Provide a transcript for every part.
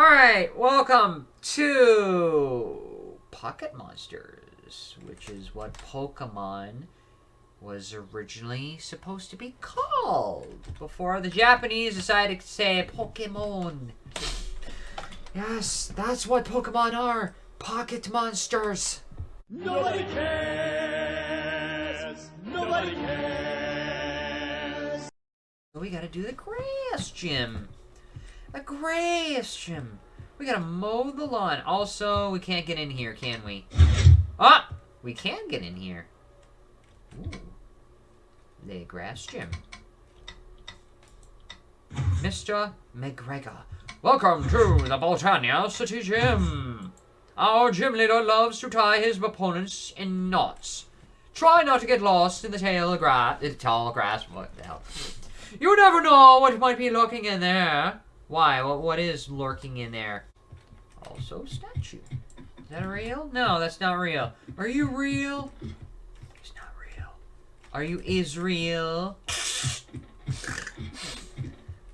Alright, welcome to Pocket Monsters, which is what Pokemon was originally supposed to be called before the Japanese decided to say Pokemon. Yes, that's what Pokemon are. Pocket Monsters. Nobody cares. Nobody cares. We gotta do the grass gym. Grass gym. We gotta mow the lawn. Also, we can't get in here, can we? Ah! We can get in here. Ooh. The grass gym. Mr. McGregor. Welcome to the Boltania City Gym. Our gym leader loves to tie his opponents in knots. Try not to get lost in the tail of grass, the tall grass. What the hell? You never know what might be lurking in there. Why? What? What is lurking in there? Also, statue. Is that real? No, that's not real. Are you real? It's not real. Are you Israel?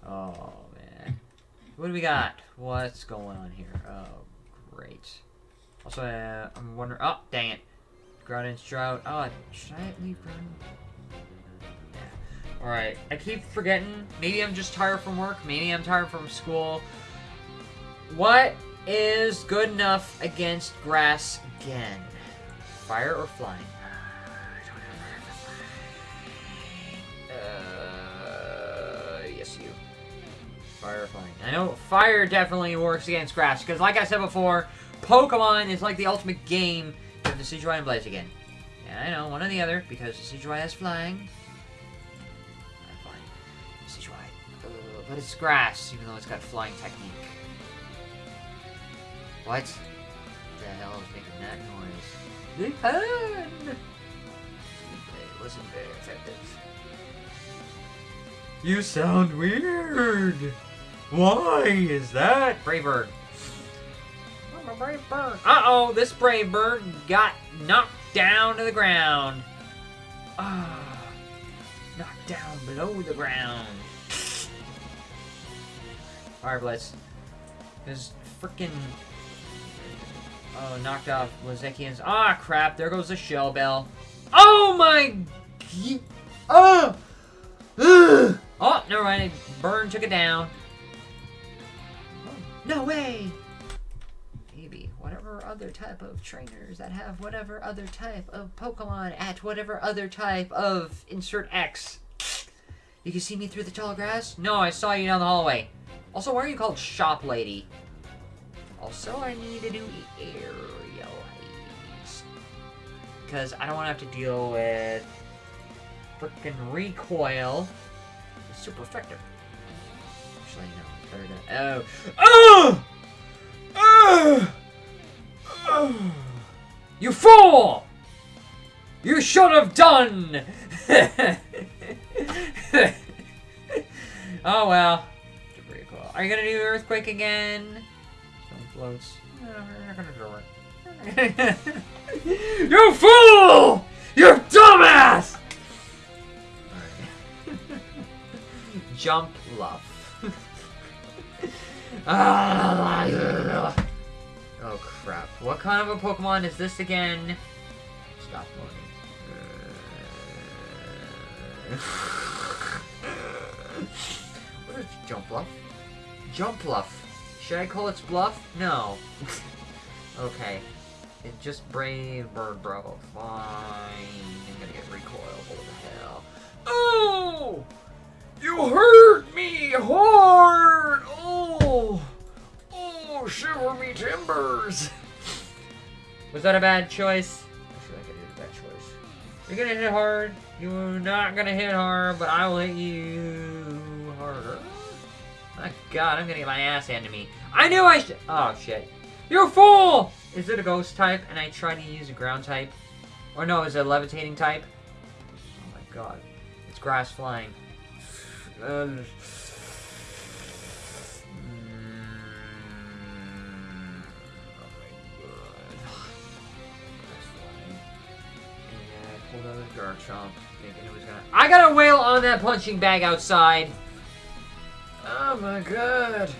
oh man. What do we got? What's going on here? Oh, great. Also, uh, I'm wondering. Oh, dang it. Groudon's drought. Oh, should I leave Groudon? Alright, I keep forgetting. Maybe I'm just tired from work. Maybe I'm tired from school. What is good enough against grass again? Fire or flying? I don't remember flying. Uh, yes, you. Fire or flying. I know fire definitely works against grass, because like I said before, Pokemon is like the ultimate game of the Decidueye and Blaziken. Yeah, I know, one or the other, because Decidueye has flying. But it's grass, even though it's got flying technique. What? The hell is making that noise? The pen! It wasn't very effective. You sound weird! Why is that? Brave bird. I'm a brave bird. Uh-oh, this brave bird got knocked down to the ground. Ah, knocked down below the ground. Flare Blitz. This freaking Oh, knocked off Blaziken's. Ah, crap. There goes the shell bell. Oh, my... Oh! Ugh. Oh, never mind. Burn took it down. No way! Maybe. Whatever other type of trainers that have whatever other type of Pokemon at whatever other type of insert X. You can see me through the tall grass? No, I saw you down the hallway. Also, why are you called Shop Lady? Also, I need to do aerial ace. Because I don't want to have to deal with freaking recoil. It's super effective. Actually, no. Better to... Oh! Oh! Oh! You fool! You should have done! oh well. Are you gonna do earthquake again? Stone floats. No, we're not gonna do it. you fool! You dumbass! Jump love. oh crap. What kind of a Pokemon is this again? Stop moving. what is Jumpluff? Jumpluff. Should I call its bluff? No. okay. It just brave bird bro. Fine. I'm gonna get recoil. What the hell? Oh! You hurt me hard! Oh! Oh, shiver me timbers! Was that a bad choice? I feel like I did a bad choice. You're gonna hit hard. You're not gonna hit hard, but I will hit you. My god, I'm gonna get my ass handed to me. I knew I should- Oh, shit. You fool! Is it a ghost type and I try to use a ground type? Or no, is it a levitating type? Oh my god. It's grass flying. Uh, Garchomp, thinking it was gonna- I got a whale on that punching bag outside! Oh my god.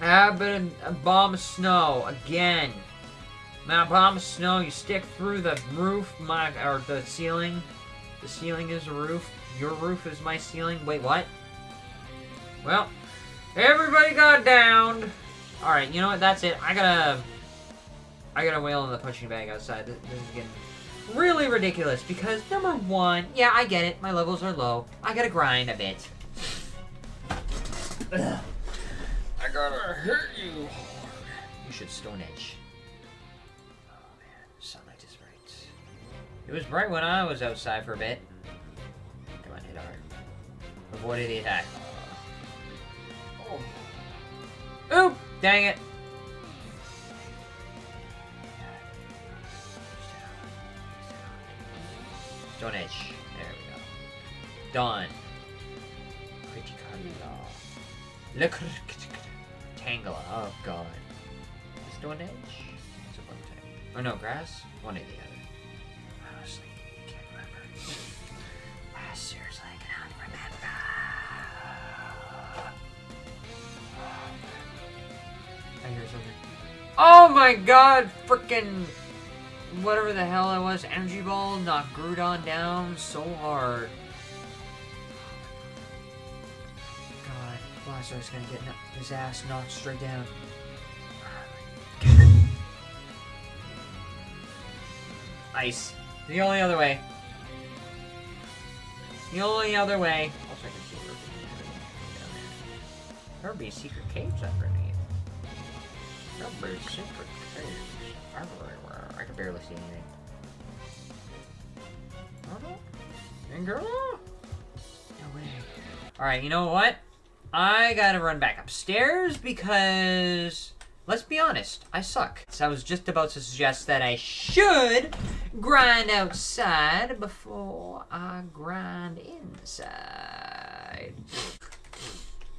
Happen a bomb of snow again. A bomb of snow. You stick through the roof, my or the ceiling. The ceiling is a roof. Your roof is my ceiling. Wait, what? Well, everybody got downed. All right, you know what? That's it. I gotta, I gotta wail in the punching bag outside. This, this is getting really ridiculous because number one, yeah, I get it. My levels are low. I gotta grind a bit. I gotta hurt you You should Stone Edge. Oh man, sunlight is bright. It was bright when I was outside for a bit. Come on, hit hard. Avoided the attack. Oh. Oop! Dang it! Stone Edge. There we go. Done. Look. Tangela. Oh god. Stone Edge? It's a bug type. Oh no, grass? One or the other. Honestly, can't remember. Ah, seriously, I cannot remember. I hear something. Oh my god! Frickin' whatever the hell it was, energy ball knocked Groudon down so hard. God, Blastoise gonna get his ass knocked straight down. Ice. The only other way. The only other way. Also, I can see Ruby. There would be secret caves underneath. There would be secret caves everywhere. I can barely see anything. Girl? No way. Alright, you know what? I gotta run back upstairs because... Let's be honest, I suck. So I was just about to suggest that I should grind outside before I grind inside.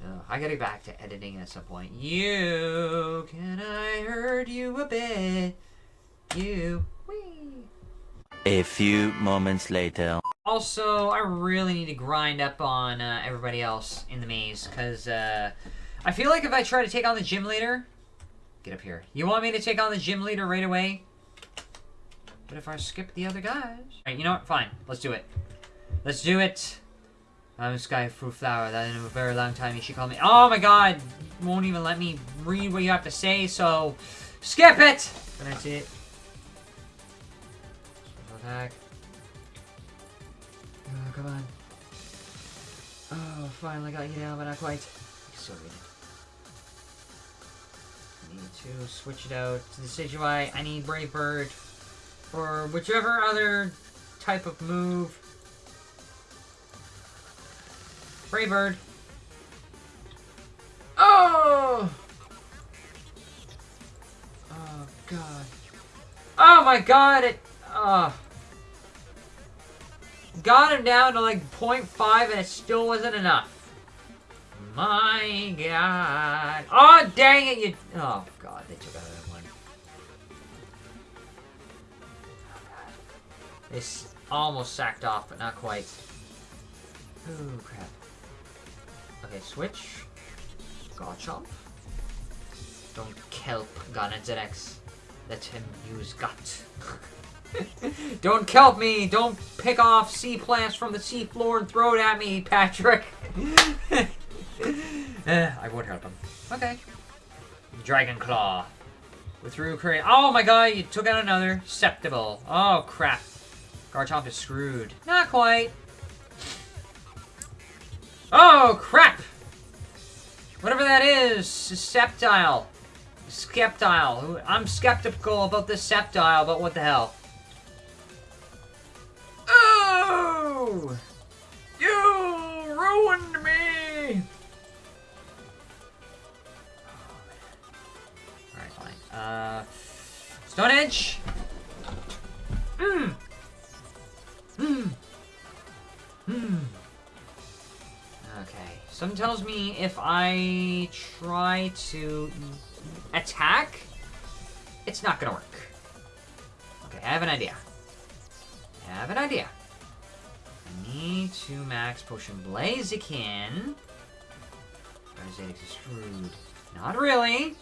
Oh, I gotta get back to editing at some point. You, can I hurt you a bit? You. A few moments later. Also, I really need to grind up on uh, everybody else in the maze, because uh, I feel like if I try to take on the gym leader... Get up here. You want me to take on the gym leader right away? But if I skip the other guys... You know what? Fine. Let's do it. Let's do it. I'm Sky Fruit Flower. That in a very long time you should call me... Oh my god! Won't even let me read what you have to say, so... Skip it! And that's it. Attack. Oh, uh, come on. Oh, finally got you down, but not quite. Sorry. Need to switch it out to the Decidueye. I need Brave Bird. Or whichever other type of move. Brave Bird. Oh! Oh, God. Oh, my God! It... Oh. Got him down to like 0.5 and it still wasn't enough. My god. Oh, dang it, you... Oh, god, they took out that one. Oh, god. They s- almost sacked off, but not quite. Ooh, crap. Okay, switch. Garchomp. Don't kelp Gonadzedex. Let him use gut. Don't kelp me! Don't pick off sea plants from the sea floor and throw it at me, Patrick! Eh, I would help him. Okay. Dragon Claw. Korean. Oh my god, you took out another. Septible. Oh crap. Garchomp is screwed. Not quite. Oh crap! Whatever that is, Sceptile. Skeptile. I'm skeptical about this Sceptile, but what the hell? If I try to attack, it's not gonna work. Okay, I have an idea. I have an idea. I need to max Potion Blaziken. Blaziken is screwed. Not really.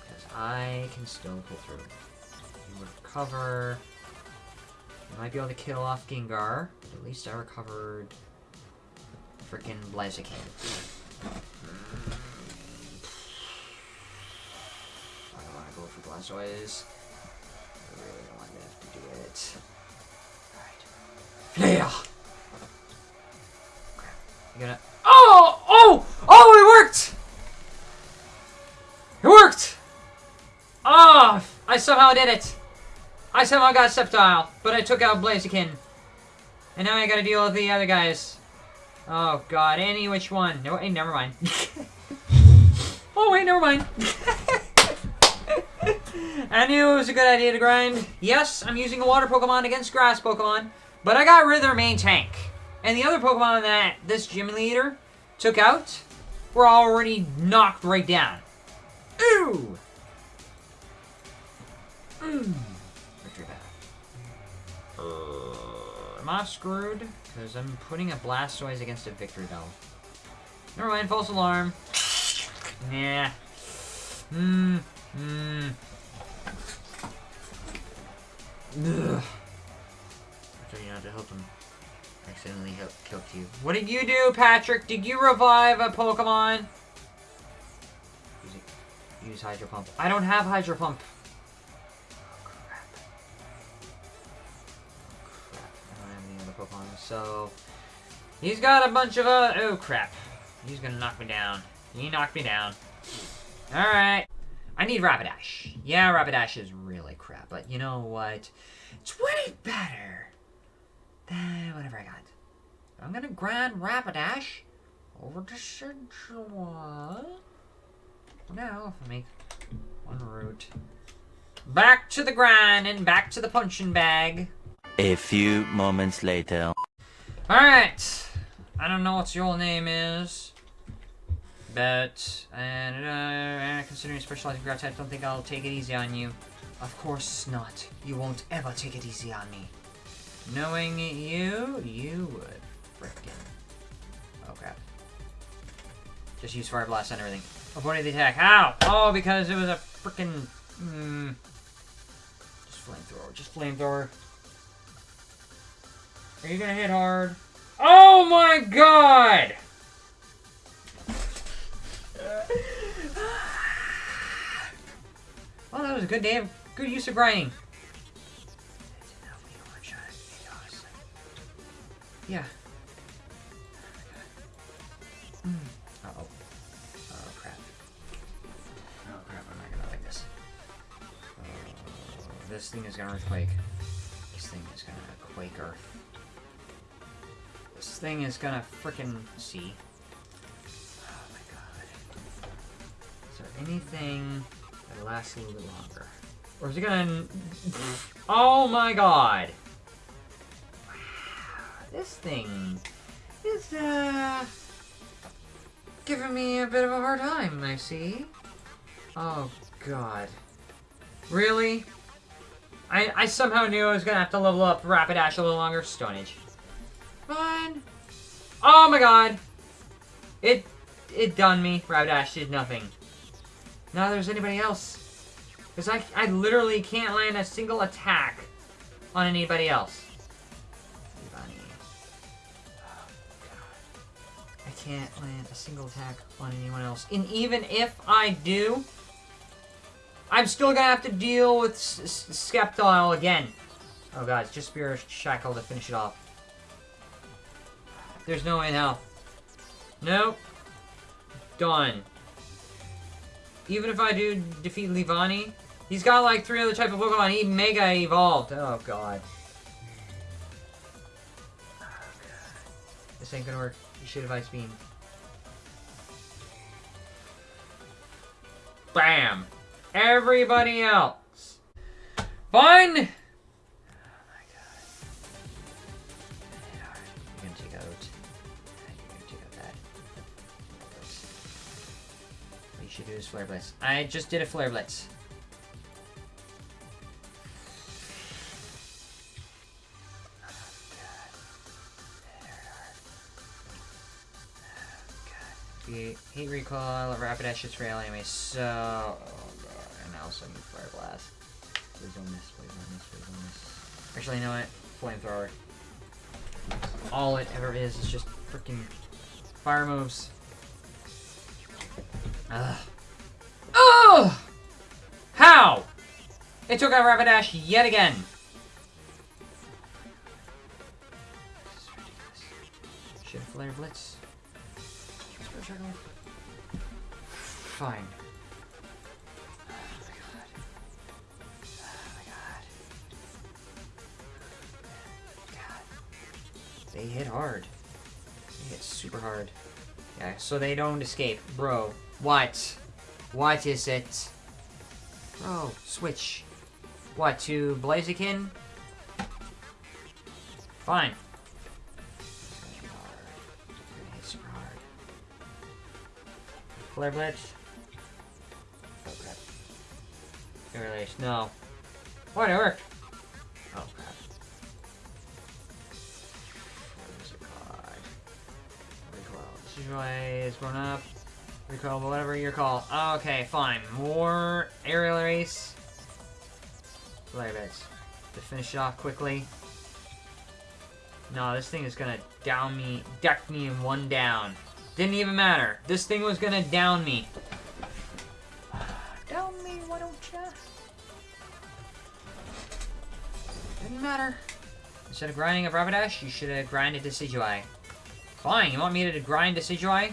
Because I can still pull through. You recover. You might be able to kill off Gengar. But at least I recovered freaking Blaziken. I don't want to go for Blastoise. I really don't want to have to do it. Alright. Yeah! Crap. You gonna. Oh! Oh! Oh, it worked! It worked! Oh! I somehow did it! I somehow got Sceptile, but I took out Blaziken. And now I gotta deal with the other guys. Oh god, any which one. No, hey, never mind. oh wait, never mind. I knew it was a good idea to grind. Yes, I'm using a water Pokemon against grass Pokemon, but I got rid of their main tank. And the other Pokemon that this gym leader took out were already knocked right down. Ooh! Mm. Bell. Uh, am I screwed? Because I'm putting a Blastoise against a Victreebel. Never mind, false alarm. Nah. Hmm. Hmm. Ugh. I told you not to help him. Accidentally help killed you. What did you do, Patrick? Did you revive a Pokemon? Use. Use Hydro Pump. I don't have Hydro Pump. Pokemon. So, he's got a bunch of, uh, oh, crap. He's gonna knock me down. He knocked me down. Alright. I need Rapidash. Yeah, Rapidash is really crap, but you know what? It's way better than whatever I got. I'm gonna grind Rapidash over to Sidgewall. Now, if I make one route. Back to the grind and back to the punching bag. A few moments later. Alright. I don't know what your name is. But, and, uh, considering specializing ground type, don't think I'll take it easy on you. Of course not. You won't ever take it easy on me. Knowing you, you would. Frickin'. Oh, crap. Just use Fire Blast and everything. Avoided the attack. How? Oh, because it was a frickin'... Mm, just flamethrower. Just flamethrower. Are you gonna hit hard? Oh my god! Well, that was a good day of good use of grinding. Yeah. Mm. Uh oh. Oh crap. Oh crap, I'm not gonna like this. This thing is gonna earthquake. This thing is gonna quake earth. This thing is gonna frickin' see. Oh my god. Is there anything that lasts a little bit longer? Or is it gonna... Oh my god! Wow, This thing is, uh... Giving me a bit of a hard time, I see. Oh god. Really? I, I somehow knew I was gonna have to level up Rapidash a little longer. Stone Edge. Fine. Oh my god. It it done me. Rapidash did nothing. Now there's anybody else. Because I, I literally can't land a single attack on anybody else. Oh. I can't land a single attack on anyone else. And even if I do, I'm still gonna have to deal with S S Skeptile again. Oh god, it's just Spirit Shackle to finish it off. There's no way in hell. Nope. Done. Even if I do defeat Leavanny, he's got like three other type of Pokemon. He Mega Evolved. Oh god. Oh god. This ain't gonna work. You should have Ice Beam. Bam! Everybody else. Fine! Is Flare Blitz. I just did a Flare Blitz. Hate, hate recoil, Rapidash hits rail anyway, so... Oh god, and I also need Fire Blast. Please don't miss, please don't miss, please don't miss. Actually, you know what? Flamethrower. All it ever is is just freaking fire moves. Ugh! It took out Rapidash yet again. Should Flare Blitz. Fine. They hit hard. They hit super hard. Yeah, so they don't escape. Bro, what? What is it? Bro, switch. What, to Blaziken? Fine. Hit super hard. Flare Blitz. Oh crap. Air Release. No. What? It worked. Oh crap. Going up. Recoil, whatever your call. Okay, fine. More aerial ace. Flare Blitz. To finish it off quickly. No, this thing is gonna down me, deck me in one down. Didn't even matter. This thing was gonna down me. Down me, why don't ya? Didn't matter. Instead of grinding a Rapidash, you should have grinded Decidueye. Fine, you want me to grind Decidueye?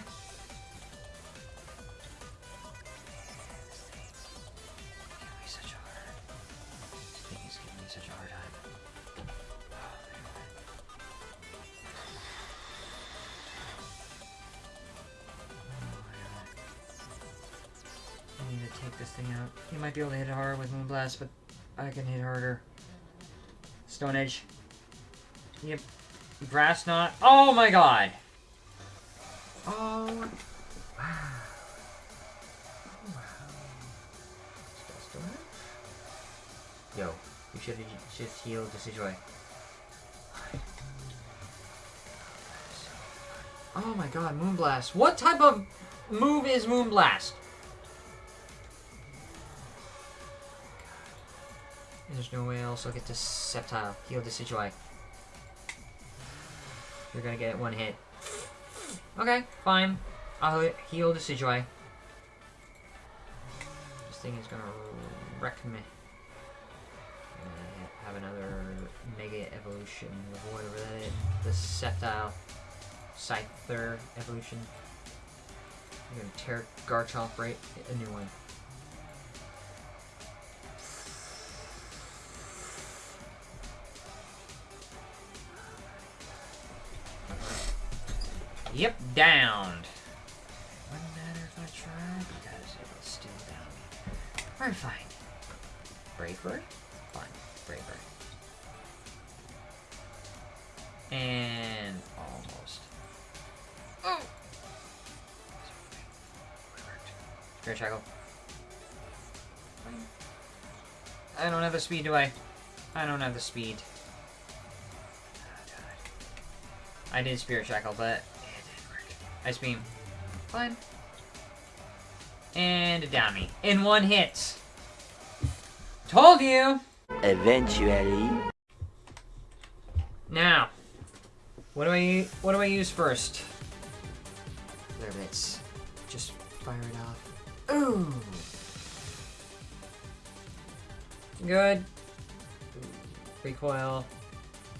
Might be able to hit it hard with Moonblast, but I can hit harder. Stone Edge. Yep. Grass Knot. Oh my god! Oh. Wow. Oh, wow. Still Stone Edge? Yo, you should have just healed Decidueye. Oh my god, Moonblast. What type of move is Moonblast? There's no way I'll get to Sceptile. Heal Decidueye. You're gonna get one hit. Okay, fine. I'll he- heal Decidueye. This thing is gonna wreck me. Have another Mega Evolution of whatever that is. The Sceptile. Scyther evolution. I'm gonna tear Garchomp right a new one. Yep, downed. Wouldn't matter if I tried because it was still down. Alright, fine. Brave Bird? Fine. Brave Bird. And almost. Mm. Oh! Spirit Shackle. I don't have the speed, do I? I don't have the speed. Oh, I did Spirit Shackle, but it didn't work. Ice Beam. Fine. And a Downy. In one hit. Told you! Eventually. Now, what do I what do I use first? Flare Blitz. Just fire it off. Ooh. Good. Recoil.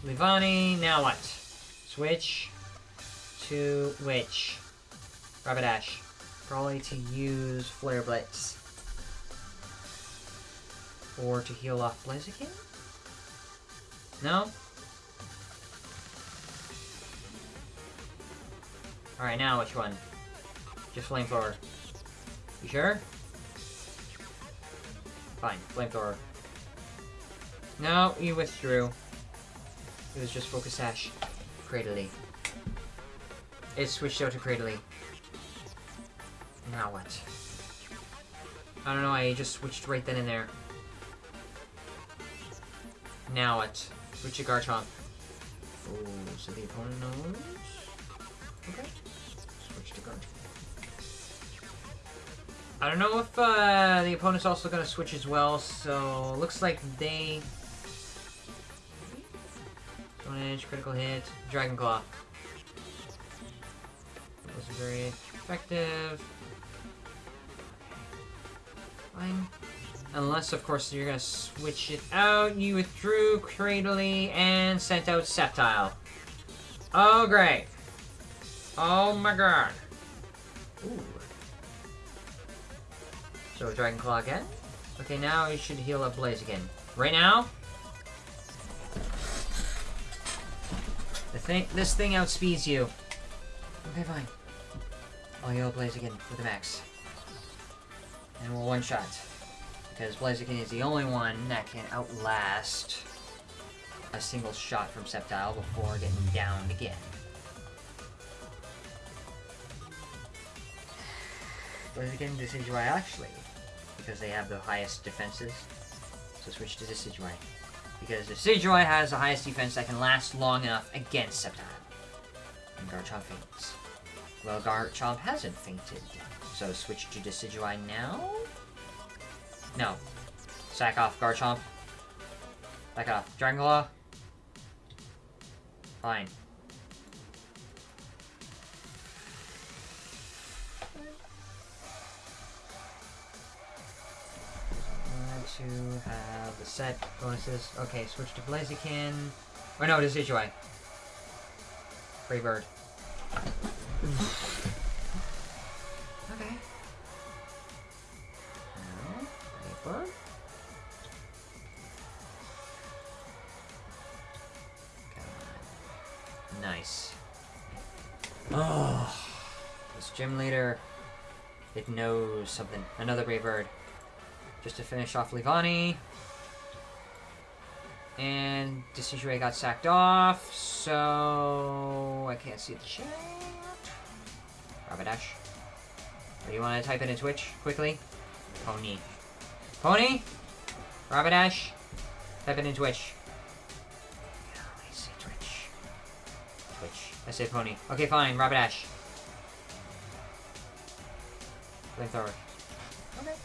Leavanny. Now what? Switch to which? Rapidash. Probably to use Flare Blitz. Or to heal off Blaziken? No? Alright, now which one? Just flamethrower. You sure? Fine, flamethrower. No, you withdrew. It was just Focus Sash. Cradily. It switched out to Cradily. Now what? I don't know, I just switched right then and there. Now what? Switch to Garchomp. Ooh, so the opponent knows? Okay. Switch to Garchomp. I don't know if uh, the opponent's also going to switch as well, so looks like they... Stone Edge, critical hit, Dragon Claw. Very effective. Fine. Unless, of course, you're to switch it out. You withdrew Cradily and sent out Sceptile. Oh, great. Oh my god. Ooh. So Dragon Claw again. Okay, now you should heal up Blaze again. Right now. The thing, this thing outspeeds you. Okay, fine. I'll heal Blaze again with the max. And we'll one shot. Because Blaziken is the only one that can outlast a single shot from Sceptile before getting downed again. Blaziken, Decidueye actually, because they have the highest defenses. So switch to Decidueye. Because Decidueye has the highest defense that can last long enough against Sceptile. And Garchomp faints. Well, Garchomp hasn't fainted. So switch to Decidueye now? No. Sack off, Garchomp. Back off. Dragon Claw. Fine. to have the set bonuses. Okay, switch to Blaziken. Or no, Decidueye. Free bird. Okay. Now, Paper. Nice. Oh, this gym leader, it knows something. Another brave bird. Just to finish off Leavanny. And Decidueye got sacked off, so I can't see the chat. Rapidash. Or you want to type it in Twitch quickly? Pony. Pony? Rapidash? Type it in Twitch. I say Twitch. Twitch. I say Pony. Okay, fine. Rapidash. Flamethrower. Okay.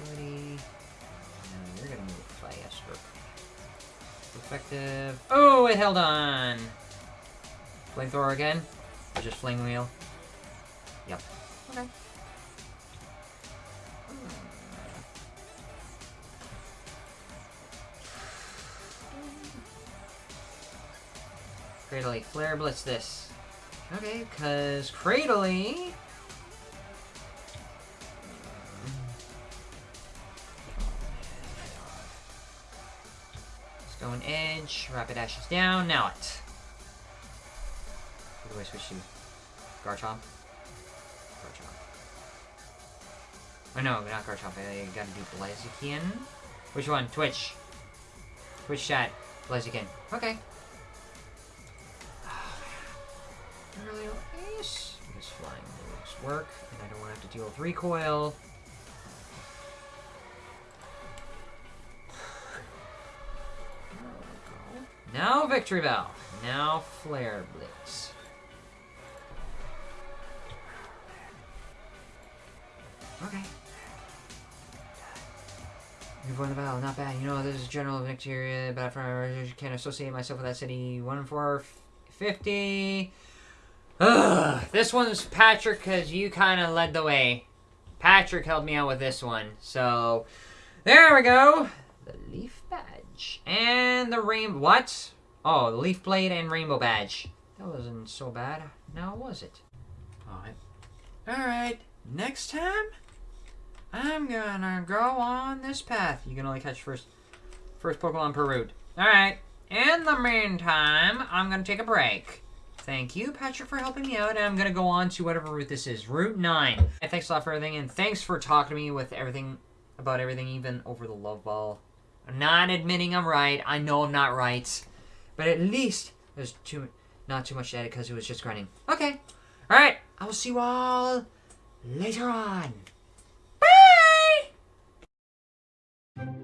Agility. No, you're gonna move faster. Effective. Oh, it held on! Flamethrower again? Or just Flame Wheel? Yep. Okay. Hmm. Cradily, Flare Blitz this. Okay, because Cradily... Stone Edge, Rapidash is down, now it. Do I switch to? Garchomp? Garchomp. Oh no, not Garchomp, I gotta do Blaziken. Which one? Twitch. Twitch chat. Blaziken. Okay. Oh, Aerial Ace. Because flying moves work, and I don't want to have to deal with recoil. Now Victreebel. Now Flare Blitz. Okay. You've won the battle, not bad. You know, there's a general victory, but I can't associate myself with that city. One in four, 50. Ugh, this one's Patrick, because you kind of led the way. Patrick helped me out with this one. So, there we go. The Leaf Badge. And the Rainbow... What? Oh, the Leaf Blade and Rainbow Badge. That wasn't so bad. Now, was it? Alright. Alright. Next time, I'm gonna go on this path. You can only catch first, first Pokemon per route. Alright. In the meantime, I'm gonna take a break. Thank you, Patrick, for helping me out, and I'm gonna go on to whatever route this is. Route 9. And thanks a lot for everything, and thanks for talking to me with everything, about everything, even over the love ball. I'm not admitting I'm right. I know I'm not right. But at least there's too not too much to edit because it was just grinding. Okay. Alright. I will see you all later on. Thank you